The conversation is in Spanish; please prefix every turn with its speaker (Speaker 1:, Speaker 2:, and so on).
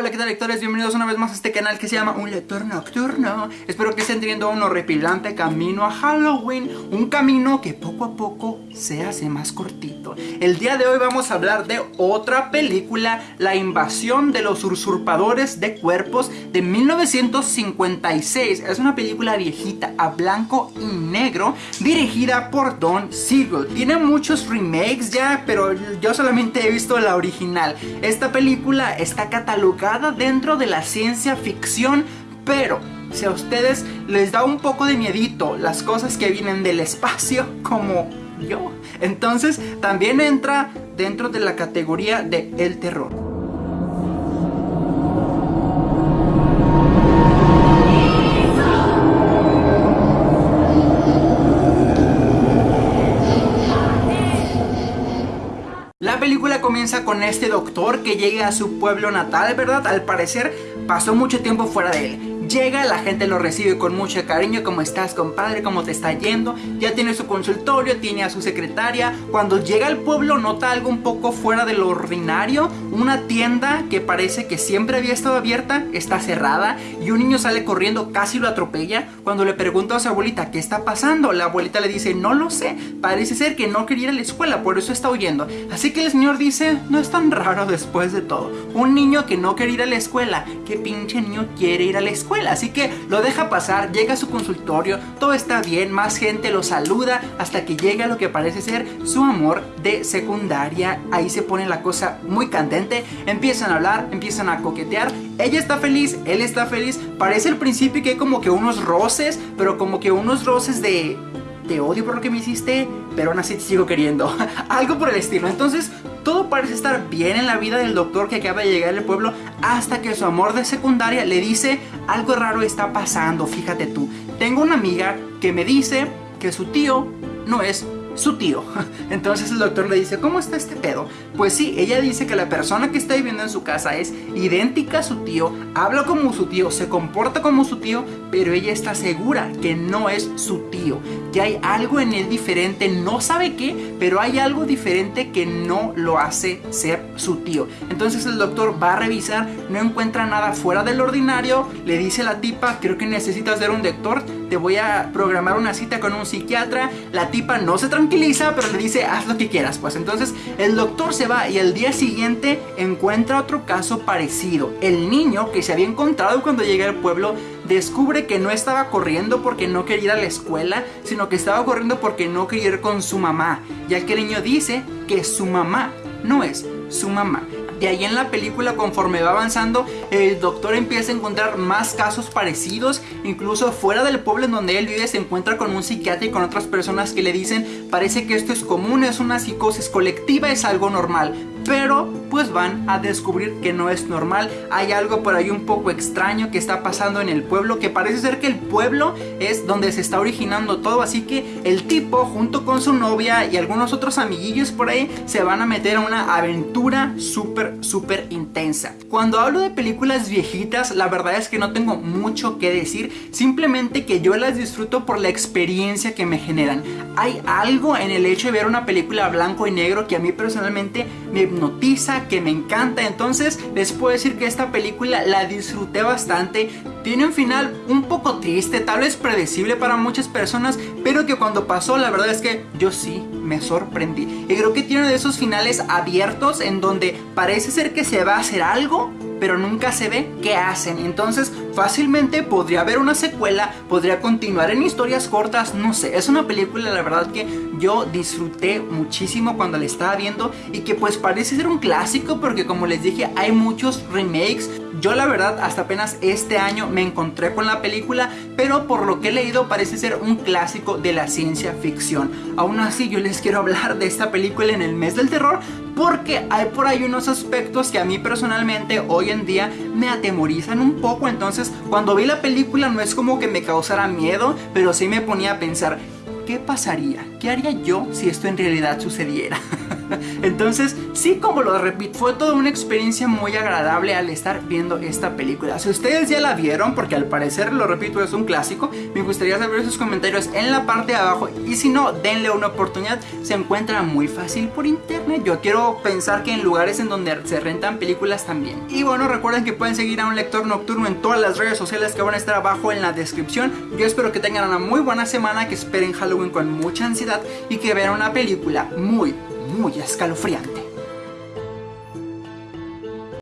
Speaker 1: Hola, ¿qué tal lectores? Bienvenidos una vez más a este canal que se llama Un Lector Nocturno. Espero que estén teniendo un horripilante camino a Halloween, un camino que poco a poco se hace más cortito. El día de hoy vamos a hablar de otra película, La invasión de los usurpadores de cuerpos de 1956. Es una película viejita a blanco y negro, dirigida por Don Siegel. Tiene muchos remakes ya, pero yo solamente he visto la original. Esta película está catalogada dentro de la ciencia ficción, pero si a ustedes les da un poco de miedito las cosas que vienen del espacio, como yo, entonces también entra dentro de la categoría de el terror. Con este doctor que llega a su pueblo natal, ¿verdad? Al parecer pasó mucho tiempo fuera de él. Llega, la gente lo recibe con mucho cariño, ¿cómo estás compadre? ¿Cómo te está yendo? Ya tiene su consultorio, tiene a su secretaria. Cuando llega al pueblo nota algo un poco fuera de lo ordinario. Una tienda que parece que siempre había estado abierta, está cerrada y un niño sale corriendo, casi lo atropella. Cuando le pregunta a su abuelita, ¿qué está pasando? La abuelita le dice, no lo sé, parece ser que no quería ir a la escuela, por eso está huyendo. Así que el señor dice, no es tan raro después de todo. Un niño que no quiere ir a la escuela, ¿qué pinche niño quiere ir a la escuela? Así que lo deja pasar, llega a su consultorio, todo está bien, más gente lo saluda hasta que llega lo que parece ser su amor de secundaria. Ahí se pone la cosa muy candente, empiezan a hablar, empiezan a coquetear. Ella está feliz, él está feliz. Parece al principio que hay como que unos roces, pero como que unos roces de te odio por lo que me hiciste, pero aún así te sigo queriendo. Algo por el estilo. Entonces, todo parece estar bien en la vida del doctor que acaba de llegar al pueblo hasta que su amor de secundaria le dice algo raro está pasando, fíjate tú. Tengo una amiga que me dice que su tío no es su tío. Entonces el doctor le dice, ¿cómo está este pedo? Pues sí, ella dice que la persona que está viviendo en su casa es idéntica a su tío, habla como su tío, se comporta como su tío, pero ella está segura que no es su tío, que hay algo en él diferente, no sabe qué, pero hay algo diferente que no lo hace ser su tío. Entonces el doctor va a revisar, no encuentra nada fuera del ordinario, le dice a la tipa, creo que necesitas ver un doctor, te voy a programar una cita con un psiquiatra, la tipa no se tranquiliza, pero le dice, haz lo que quieras. Pues entonces el doctor se va y el día siguiente encuentra otro caso parecido. El niño que se había encontrado cuando llega al pueblo descubre que no estaba corriendo porque no quería ir a la escuela, sino que estaba corriendo porque no quería ir con su mamá, ya que el niño dice que su mamá no es su mamá. De ahí en la película, conforme va avanzando, el doctor empieza a encontrar más casos parecidos. Incluso fuera del pueblo en donde él vive, se encuentra con un psiquiatra y con otras personas que le dicen: Parece que esto es común, es una psicosis colectiva, es algo normal pero pues van a descubrir que no es normal. Hay algo por ahí un poco extraño que está pasando en el pueblo, que parece ser que el pueblo es donde se está originando todo, así que el tipo junto con su novia y algunos otros amiguillos por ahí se van a meter a una aventura súper, súper intensa. Cuando hablo de películas viejitas, la verdad es que no tengo mucho que decir, simplemente que yo las disfruto por la experiencia que me generan. Hay algo en el hecho de ver una película blanco y negro que a mí personalmente me hipnotiza, que me encanta. Entonces les puedo decir que esta película la disfruté bastante. Tiene un final un poco triste, tal vez predecible para muchas personas, pero que cuando pasó la verdad es que yo sí me sorprendí. Y creo que tiene de esos finales abiertos en donde parece ser que se va a hacer algo, pero nunca se ve qué hacen. Entonces, fácilmente podría haber una secuela, podría continuar en historias cortas, no sé. Es una película, la verdad, que yo disfruté muchísimo cuando la estaba viendo y que pues parece ser un clásico porque como les dije, hay muchos remakes. Yo la verdad hasta apenas este año me encontré con la película, pero por lo que he leído parece ser un clásico de la ciencia ficción. Aún así yo les quiero hablar de esta película en el mes del terror porque hay por ahí unos aspectos que a mí personalmente hoy en día me atemorizan un poco, entonces cuando vi la película no es como que me causara miedo, pero sí me ponía a pensar, ¿qué pasaría? ¿Qué haría yo si esto en realidad sucediera? Entonces, sí, como lo repito, fue toda una experiencia muy agradable al estar viendo esta película. Si ustedes ya la vieron, porque al parecer, lo repito, es un clásico, me gustaría saber sus comentarios en la parte de abajo. Y si no, denle una oportunidad. Se encuentra muy fácil por internet. Yo quiero pensar que en lugares en donde se rentan películas también. Y bueno, recuerden que pueden seguir a un lector nocturno en todas las redes sociales que van a estar abajo en la descripción. Yo espero que tengan una muy buena semana, que esperen Halloween con mucha ansiedad y que vean una película muy, muy escalofriante.